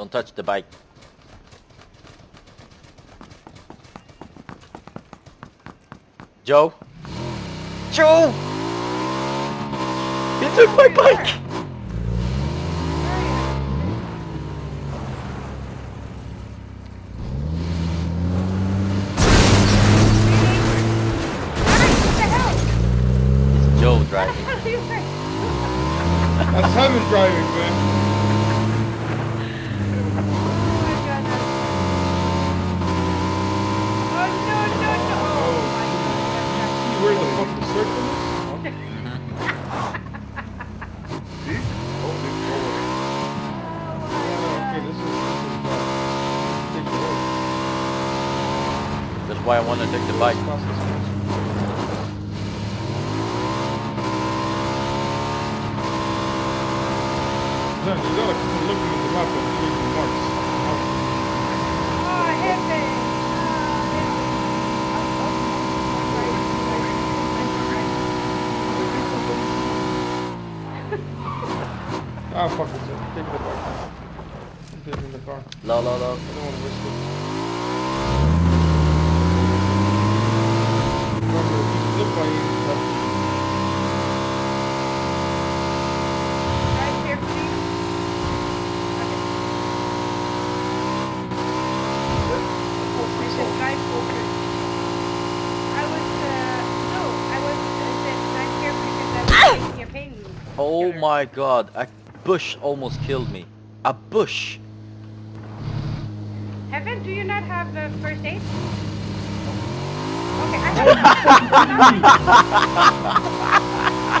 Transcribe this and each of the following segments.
Don't touch the bike. Joe? Joe! He took my bike! It's Joe driving. That's Simon driving, man. The fuck the circle. That's why I want to take the bike. You gotta keep looking at the map Ah, fuck it. Take the bike. Put it in the car. La la la. I don't want to risk it. Remember, if you slip by you, that's Oh my god, a bush almost killed me. A bush! Heaven, do you not have the first aid? Okay, I have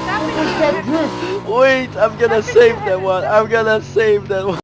Stop drift! Wait, I'm gonna save that one. I'm gonna save that one.